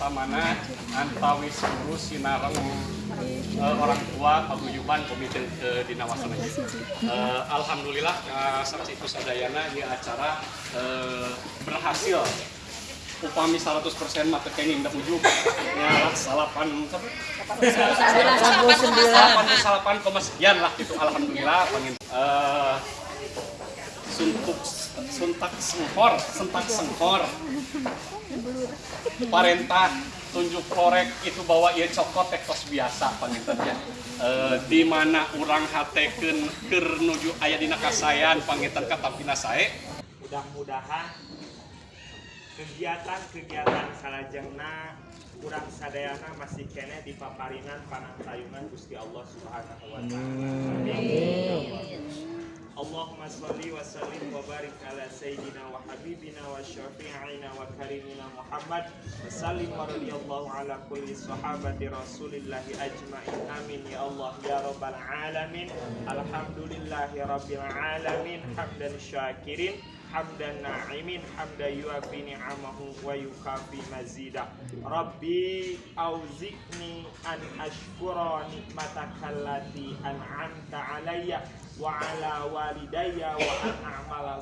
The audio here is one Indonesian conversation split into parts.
Pamana antawis guru sinareng eh, orang tua paguyuban komite ke Dinawasan. Eh, Alhamdulillah eh, saksi kusadayana di acara eh, berhasil upami 100% mata kenging dak ujug ya salapan salapan salapan koma sekian lah gitu alhamdulillah pangin eh, suntuk suntak sengkor sentak sengkor parentah tunjuk korek itu bawa ia cokot tekos biasa pangintennya e, di mana orang hateken keur nuju aya dina kasayan panginten kata pinasae mudah-mudahan kegiatan-kegiatan salajengna kurang sadayana masih kene di paparinan panantayungan Gusti Allah Subhanahu wa taala. Allahumma sholli wa sallim wa barik ala sayyidina wa habibina wa syafi'ina wa karimina Muhammad wa sallim wa radiyallahu ala kulli sahabati rasulillahi ajma'in amin ya Allah ya rabbal alamin alhamdulillahi rabbil alamin hamdan na'imin hamdan yuafi ni'amahu wa yukafi mazida. Rabbi auzi'ni an ashkura nikmataka allati an'amta alayya wa ala walidayya wa an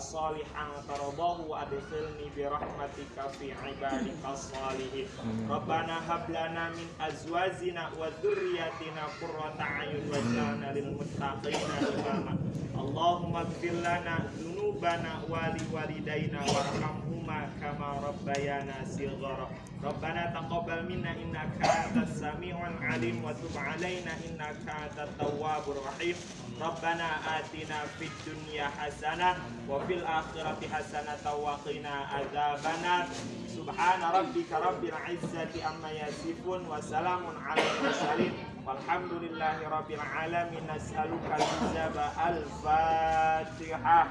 salihan taradahu wa adkhilni bi rahmatika fi ibadika salihin Rabbana hab lana min azwajina wa dhurriyyatina qurrata a'yun waj'alna lil muttaqina imama. Allahumma ighfir lana dhunubana wa li walidayna warhamhuma kama rabbayana shighara Rabbana taqabbal minna innaka antas samiul alim wa tub alaina innaka antat tawwabur rahim. Rabbana atina fid dunya hasanah wa في الآخرة حسنة وقنا عذاب النار. سبحان ربك رب العزة أما يصفون وسلام على المرسلين. والحمد لله رب العالمين. نسألك الإجابة الفاتحة.